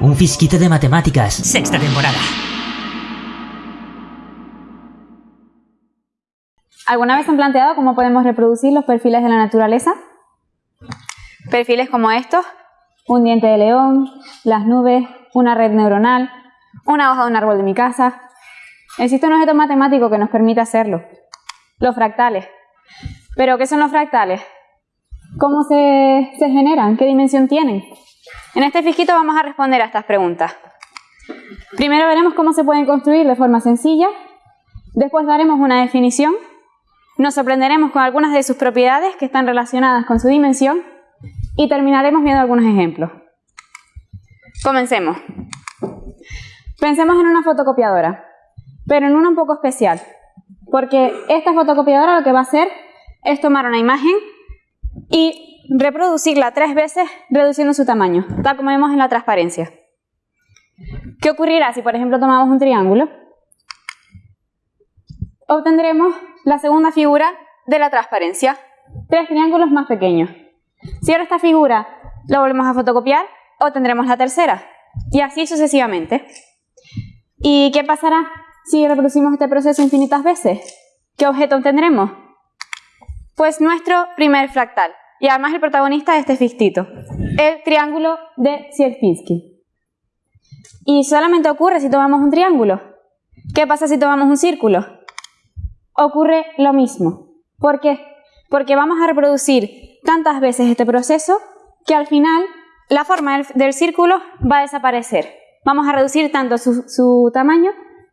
Un fisquito de matemáticas. Sexta temporada. ¿Alguna vez han planteado cómo podemos reproducir los perfiles de la naturaleza? Perfiles como estos, un diente de león, las nubes, una red neuronal, una hoja de un árbol de mi casa. Existe un objeto matemático que nos permite hacerlo, los fractales. ¿Pero qué son los fractales? ¿Cómo se, generan? ¿Qué dimensión tienen? En este fisquito vamos a responder a estas preguntas. Primero veremos cómo se pueden construir de forma sencilla, después daremos una definición nos sorprenderemos con algunas de sus propiedades que están relacionadas con su dimensión y terminaremos viendo algunos ejemplos. Comencemos. Pensemos en una fotocopiadora, pero en una un poco especial, porque esta fotocopiadora lo que va a hacer es tomar una imagen y reproducirla tres veces reduciendo su tamaño, tal como vemos en la transparencia. ¿Qué ocurrirá si, por ejemplo, tomamos un triángulo? Obtendremos la segunda figura de la transparencia. Tres triángulos más pequeños. Si ahora esta figura la volvemos a fotocopiar, obtendremos la tercera. Y así sucesivamente. ¿Y qué pasará si reproducimos este proceso infinitas veces? ¿Qué objeto obtendremos? Pues nuestro primer fractal. Y además el protagonista de este fictito, el triángulo de Sierpinski. Y solamente ocurre si tomamos un triángulo. ¿Qué pasa si tomamos un círculo? ocurre lo mismo. ¿Por qué? Porque vamos a reproducir tantas veces este proceso que al final la forma del, círculo va a desaparecer. Vamos a reducir tanto su, su tamaño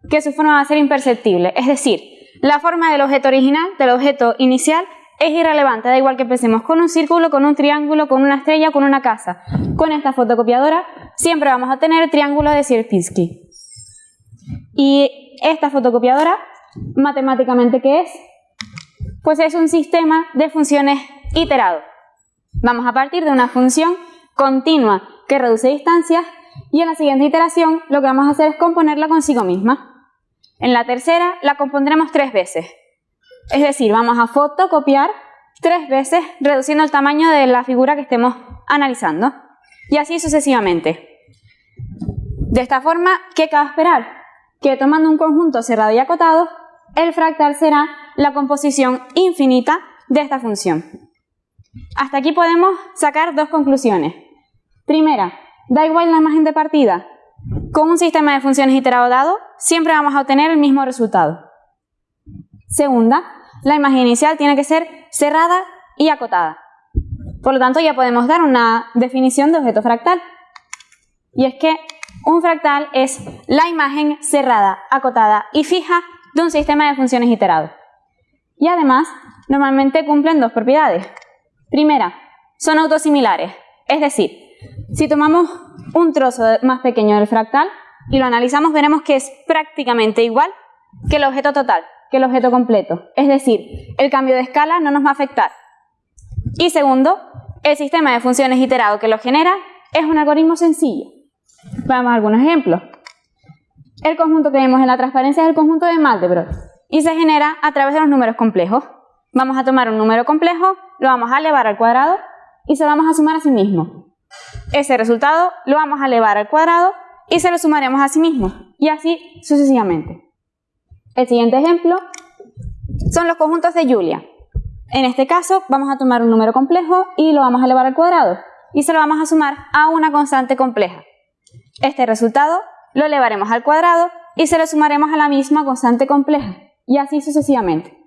que su forma va a ser imperceptible. Es decir, la forma del objeto original, del objeto inicial, es irrelevante, da igual que empecemos con un círculo, con un triángulo, con una estrella, con una casa. Con esta fotocopiadora siempre vamos a tener triángulo de Sierpinski. Y esta fotocopiadora matemáticamente qué es? Pues es un sistema de funciones iterado. Vamos a partir de una función continua que reduce distancias y en la siguiente iteración lo que vamos a hacer es componerla consigo misma. En la tercera la compondremos tres veces. Es decir, vamos a fotocopiar tres veces reduciendo el tamaño de la figura que estemos analizando. Y así sucesivamente. De esta forma, ¿qué cabe esperar? Que tomando un conjunto cerrado y acotado, el fractal será la composición infinita de esta función. Hasta aquí podemos sacar dos conclusiones. Primera, da igual la imagen de partida. Con un sistema de funciones iterado dado, siempre vamos a obtener el mismo resultado. Segunda, la imagen inicial tiene que ser cerrada y acotada. Por lo tanto, ya podemos dar una definición de objeto fractal. Y es que un fractal es la imagen cerrada, acotada y fija de un sistema de funciones iterado. Y además, normalmente cumplen dos propiedades. Primera, son autosimilares, es decir, si tomamos un trozo más pequeño del fractal y lo analizamos, veremos que es prácticamente igual que el objeto total, que el objeto completo. Es decir, el cambio de escala no nos va a afectar. Y segundo, el sistema de funciones iterado que lo genera es un algoritmo sencillo. Veamos algunos ejemplos. El conjunto que vemos en la transparencia es el conjunto de Mandelbrot y se genera a través de los números complejos. Vamos a tomar un número complejo, lo vamos a elevar al cuadrado y se lo vamos a sumar a sí mismo. Ese resultado lo vamos a elevar al cuadrado y se lo sumaremos a sí mismo y así sucesivamente. El siguiente ejemplo son los conjuntos de Julia. En este caso vamos a tomar un número complejo y lo vamos a elevar al cuadrado y se lo vamos a sumar a una constante compleja. Este resultado lo elevaremos al cuadrado y se lo sumaremos a la misma constante compleja, y así sucesivamente.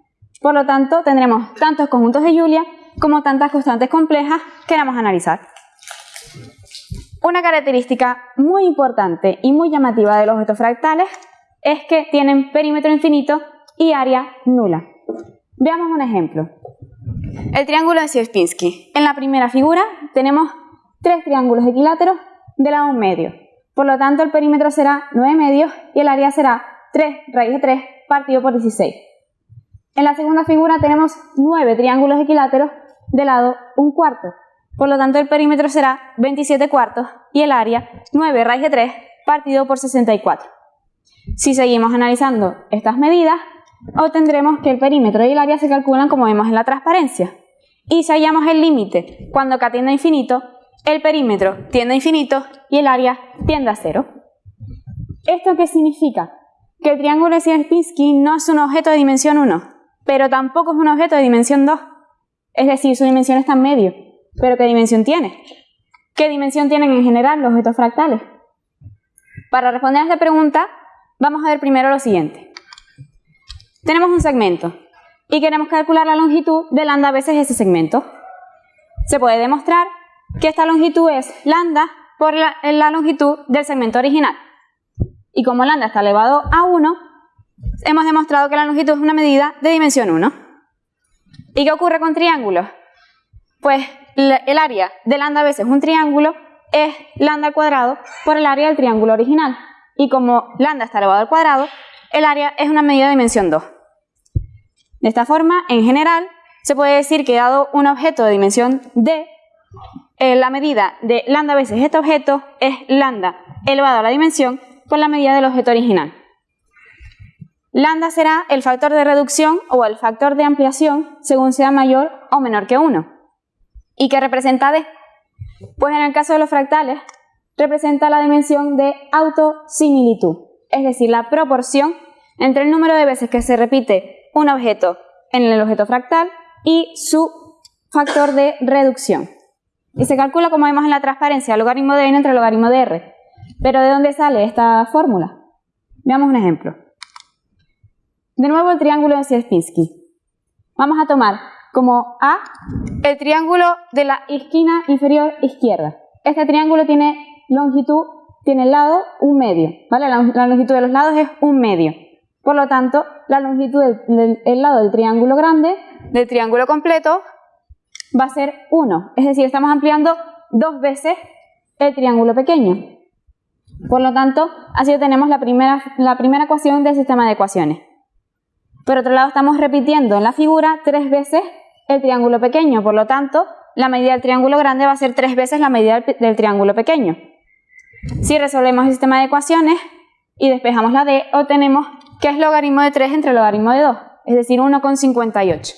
Por lo tanto, tendremos tantos conjuntos de Julia como tantas constantes complejas que queramos analizar. Una característica muy importante y muy llamativa de los objetos fractales es que tienen perímetro infinito y área nula. Veamos un ejemplo. El triángulo de Sierpinski. En la primera figura tenemos tres triángulos equiláteros de lado medio. Por lo tanto, el perímetro será 9 medios y el área será 3 raíz de 3 partido por 16. En la segunda figura tenemos 9 triángulos equiláteros de lado 1 cuarto. Por lo tanto, el perímetro será 27 cuartos y el área 9 raíz de 3 partido por 64. Si seguimos analizando estas medidas, obtendremos que el perímetro y el área se calculan como vemos en la transparencia. Y si hallamos el límite cuando k tiende a infinito, el perímetro tiende a infinito y el área tiende a cero. ¿Esto qué significa? Que el triángulo de Sierpinski no es un objeto de dimensión 1, pero tampoco es un objeto de dimensión 2. Es decir, su dimensión está en medio. ¿Pero qué dimensión tiene? ¿Qué dimensión tienen en general los objetos fractales? Para responder a esta pregunta, vamos a ver primero lo siguiente. Tenemos un segmento y queremos calcular la longitud de lambda veces ese segmento. Se puede demostrar que esta longitud es lambda por la, longitud del segmento original. Y como lambda está elevado a 1, hemos demostrado que la longitud es una medida de dimensión 1. ¿Y qué ocurre con triángulos? Pues el área de lambda veces un triángulo es lambda al cuadrado por el área del triángulo original. Y como lambda está elevado al cuadrado, el área es una medida de dimensión 2. De esta forma, en general, se puede decir que dado un objeto de dimensión d, eh, la medida de lambda veces este objeto es lambda elevado a la dimensión por la medida del objeto original. Lambda será el factor de reducción o el factor de ampliación según sea mayor o menor que 1. ¿Y qué representa d? Pues en el caso de los fractales, representa la dimensión de autosimilitud, es decir, la proporción entre el número de veces que se repite un objeto en el objeto fractal y su factor de reducción. Y se calcula, como vemos en la transparencia, logaritmo de n entre logaritmo de r. Pero ¿de dónde sale esta fórmula? Veamos un ejemplo. De nuevo el triángulo de Sierpinski. Vamos a tomar como A el triángulo de la esquina inferior izquierda. Este triángulo tiene longitud, tiene el lado un medio, ¿vale? La, longitud de los lados es un medio. Por lo tanto, la longitud del, lado del triángulo grande, del triángulo completo, va a ser 1. Es decir, estamos ampliando dos veces el triángulo pequeño. Por lo tanto, así tenemos la primera, la primera ecuación del sistema de ecuaciones. Por otro lado, estamos repitiendo en la figura tres veces el triángulo pequeño, por lo tanto, la medida del triángulo grande va a ser tres veces la medida del triángulo pequeño. Si resolvemos el sistema de ecuaciones y despejamos la d, obtenemos que es logaritmo de 3 entre logaritmo de 2, es decir, 1,58.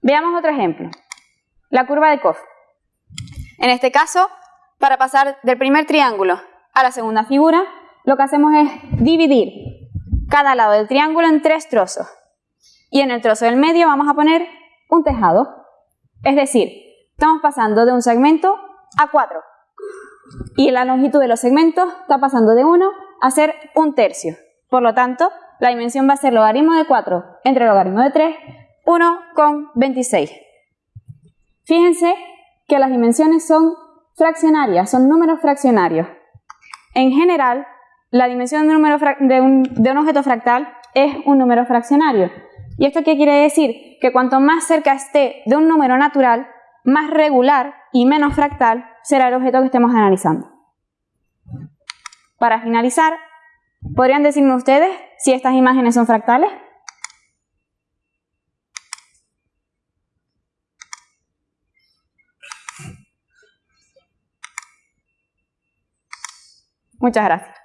Veamos otro ejemplo, la curva de Koch. En este caso, para pasar del primer triángulo a la segunda figura, lo que hacemos es dividir cada lado del triángulo en tres trozos. Y en el trozo del medio vamos a poner un tejado. Es decir, estamos pasando de un segmento a cuatro. Y la longitud de los segmentos está pasando de 1 a ser un tercio. Por lo tanto, la dimensión va a ser logaritmo de 4 entre logaritmo de 3, 1,26. Fíjense que las dimensiones son fraccionarias, son números fraccionarios. En general, la dimensión de un, objeto fractal es un número fraccionario. ¿Y esto qué quiere decir? Que cuanto más cerca esté de un número natural, más regular y menos fractal será el objeto que estemos analizando. Para finalizar, ¿podrían decirme ustedes si estas imágenes son fractales? Muchas gracias.